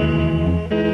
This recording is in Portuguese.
Música